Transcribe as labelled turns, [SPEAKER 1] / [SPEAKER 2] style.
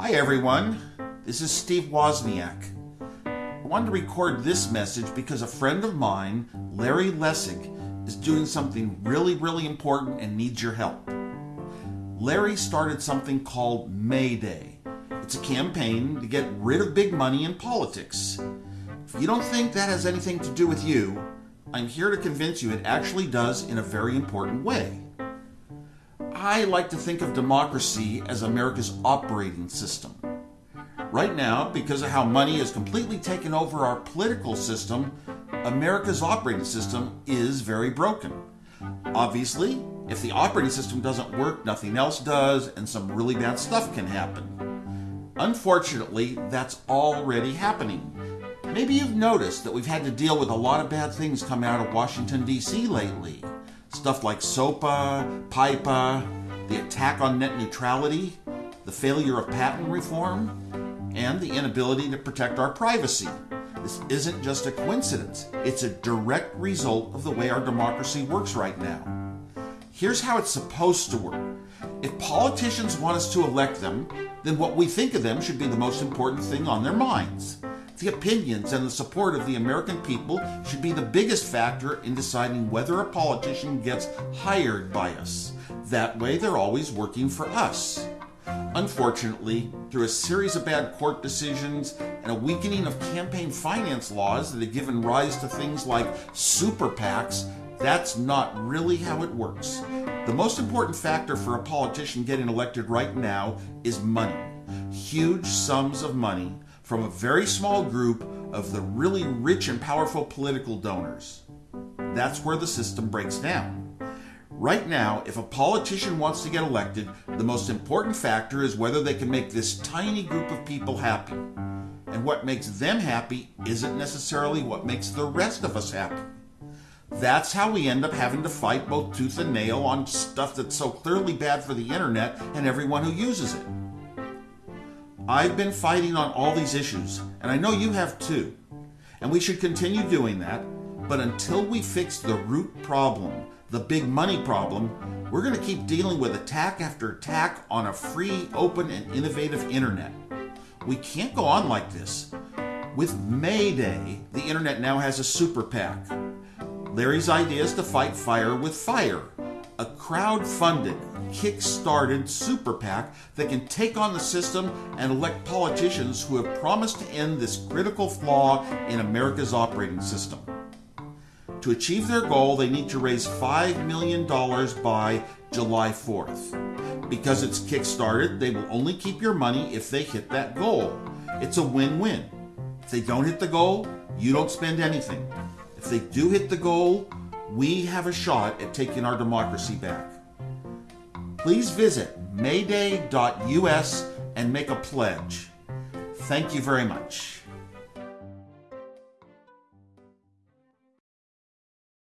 [SPEAKER 1] Hi, everyone. This is Steve Wozniak. I wanted to record this message because a friend of mine, Larry Lessig, is doing something really, really important and needs your help. Larry started something called Mayday. It's a campaign to get rid of big money in politics. If you don't think that has anything to do with you, I'm here to convince you it actually does in a very important way. I like to think of democracy as America's operating system. Right now, because of how money has completely taken over our political system, America's operating system is very broken. Obviously, if the operating system doesn't work, nothing else does, and some really bad stuff can happen. Unfortunately, that's already happening. Maybe you've noticed that we've had to deal with a lot of bad things coming out of Washington, D.C. lately. Stuff like SOPA, PIPA, the attack on net neutrality, the failure of patent reform, and the inability to protect our privacy. This isn't just a coincidence, it's a direct result of the way our democracy works right now. Here's how it's supposed to work. If politicians want us to elect them, then what we think of them should be the most important thing on their minds. The opinions and the support of the American people should be the biggest factor in deciding whether a politician gets hired by us. That way, they're always working for us. Unfortunately, through a series of bad court decisions and a weakening of campaign finance laws that have given rise to things like super PACs, that's not really how it works. The most important factor for a politician getting elected right now is money. Huge sums of money from a very small group of the really rich and powerful political donors. That's where the system breaks down. Right now, if a politician wants to get elected, the most important factor is whether they can make this tiny group of people happy. And what makes them happy isn't necessarily what makes the rest of us happy. That's how we end up having to fight both tooth and nail on stuff that's so clearly bad for the internet and everyone who uses it. I've been fighting on all these issues, and I know you have too. And we should continue doing that, but until we fix the root problem, the big money problem, we're going to keep dealing with attack after attack on a free, open, and innovative internet. We can't go on like this. With Mayday, the internet now has a super PAC. Larry's idea is to fight fire with fire, a crowd funded, kick started super PAC that can take on the system and elect politicians who have promised to end this critical flaw in America's operating system. To achieve their goal, they need to raise $5 million by July 4th. Because it's kick-started, they will only keep your money if they hit that goal. It's a win-win. If they don't hit the goal, you don't spend anything. If they do hit the goal, we have a shot at taking our democracy back. Please visit mayday.us and make a pledge. Thank you very much.